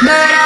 But